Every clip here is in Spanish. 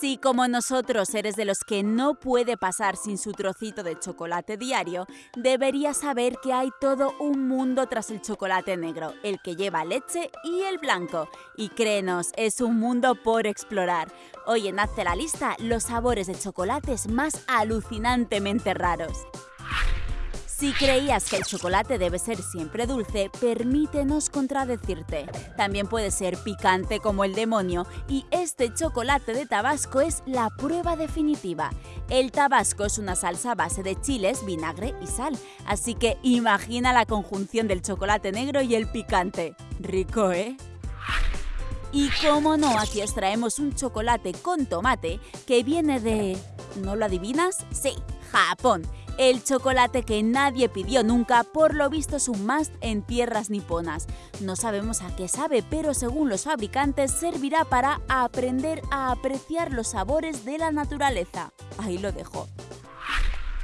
Si como nosotros eres de los que no puede pasar sin su trocito de chocolate diario, deberías saber que hay todo un mundo tras el chocolate negro, el que lleva leche y el blanco. Y créenos, es un mundo por explorar. Hoy en Hazte la lista los sabores de chocolates más alucinantemente raros. Si creías que el chocolate debe ser siempre dulce, permítenos contradecirte. También puede ser picante como el demonio y este chocolate de Tabasco es la prueba definitiva. El Tabasco es una salsa a base de chiles, vinagre y sal, así que imagina la conjunción del chocolate negro y el picante. Rico, ¿eh? Y cómo no, aquí os traemos un chocolate con tomate que viene de... ¿No lo adivinas? Sí, Japón. El chocolate que nadie pidió nunca, por lo visto es un must en tierras niponas. No sabemos a qué sabe, pero según los fabricantes servirá para aprender a apreciar los sabores de la naturaleza. Ahí lo dejo.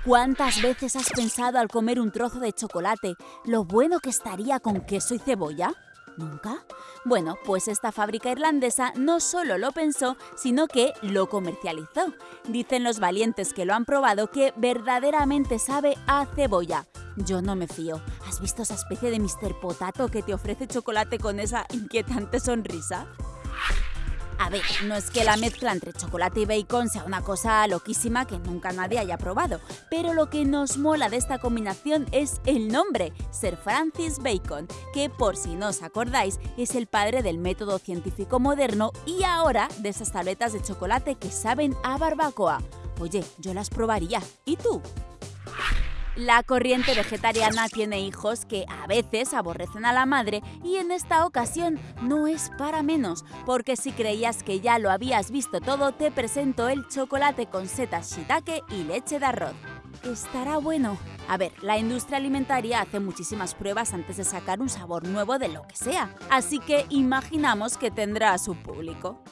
¿Cuántas veces has pensado al comer un trozo de chocolate lo bueno que estaría con queso y cebolla? ¿Nunca? Bueno, pues esta fábrica irlandesa no solo lo pensó, sino que lo comercializó. Dicen los valientes que lo han probado que verdaderamente sabe a cebolla. Yo no me fío. ¿Has visto esa especie de Mr. Potato que te ofrece chocolate con esa inquietante sonrisa? A ver, no es que la mezcla entre chocolate y bacon sea una cosa loquísima que nunca nadie haya probado, pero lo que nos mola de esta combinación es el nombre, Sir Francis Bacon, que por si no os acordáis es el padre del método científico moderno y ahora de esas tabletas de chocolate que saben a barbacoa. Oye, yo las probaría. ¿Y tú? La corriente vegetariana tiene hijos que a veces aborrecen a la madre y en esta ocasión no es para menos, porque si creías que ya lo habías visto todo, te presento el chocolate con setas shiitake y leche de arroz. Estará bueno. A ver, la industria alimentaria hace muchísimas pruebas antes de sacar un sabor nuevo de lo que sea, así que imaginamos que tendrá a su público.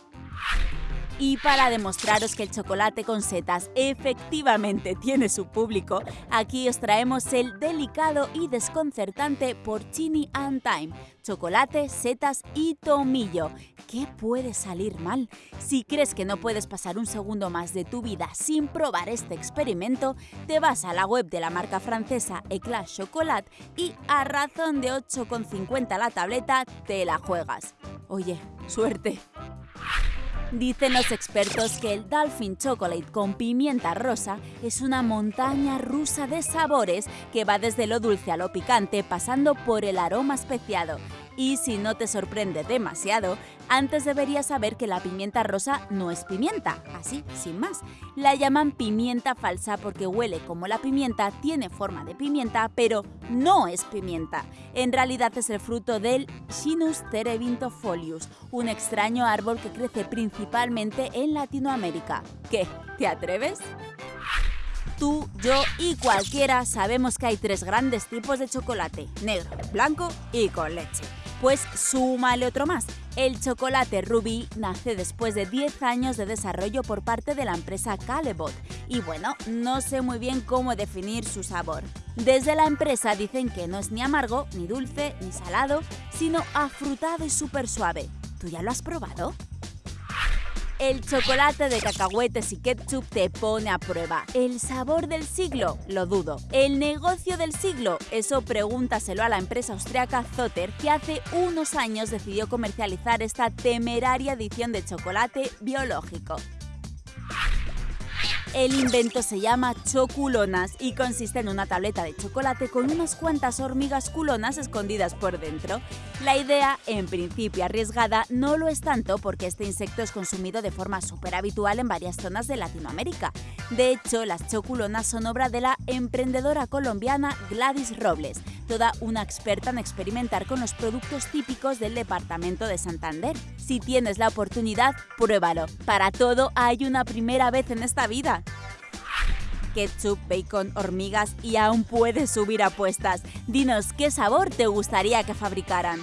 Y para demostraros que el chocolate con setas efectivamente tiene su público, aquí os traemos el delicado y desconcertante Porcini and Time, chocolate, setas y tomillo. ¿Qué puede salir mal? Si crees que no puedes pasar un segundo más de tu vida sin probar este experimento, te vas a la web de la marca francesa Eclat Chocolat y a razón de 8,50 la tableta te la juegas. Oye, suerte. Dicen los expertos que el Dolphin Chocolate con pimienta rosa es una montaña rusa de sabores que va desde lo dulce a lo picante pasando por el aroma especiado y si no te sorprende demasiado, antes deberías saber que la pimienta rosa no es pimienta, así, sin más. La llaman pimienta falsa porque huele como la pimienta, tiene forma de pimienta, pero no es pimienta. En realidad es el fruto del Chinus terebinthofolius, un extraño árbol que crece principalmente en Latinoamérica. ¿Qué? ¿Te atreves? Tú, yo y cualquiera sabemos que hay tres grandes tipos de chocolate, negro, blanco y con leche. Pues súmale otro más. El chocolate Ruby nace después de 10 años de desarrollo por parte de la empresa Calebot y bueno, no sé muy bien cómo definir su sabor. Desde la empresa dicen que no es ni amargo, ni dulce, ni salado, sino afrutado y súper suave. ¿Tú ya lo has probado? El chocolate de cacahuetes y ketchup te pone a prueba. ¿El sabor del siglo? Lo dudo. ¿El negocio del siglo? Eso pregúntaselo a la empresa austriaca Zotter, que hace unos años decidió comercializar esta temeraria edición de chocolate biológico. El invento se llama choculonas y consiste en una tableta de chocolate con unas cuantas hormigas culonas escondidas por dentro. La idea, en principio arriesgada, no lo es tanto porque este insecto es consumido de forma súper habitual en varias zonas de Latinoamérica. De hecho, las choculonas son obra de la emprendedora colombiana Gladys Robles, toda una experta en experimentar con los productos típicos del departamento de Santander. Si tienes la oportunidad, pruébalo. Para todo hay una primera vez en esta vida ketchup, bacon, hormigas y aún puedes subir apuestas. Dinos qué sabor te gustaría que fabricaran.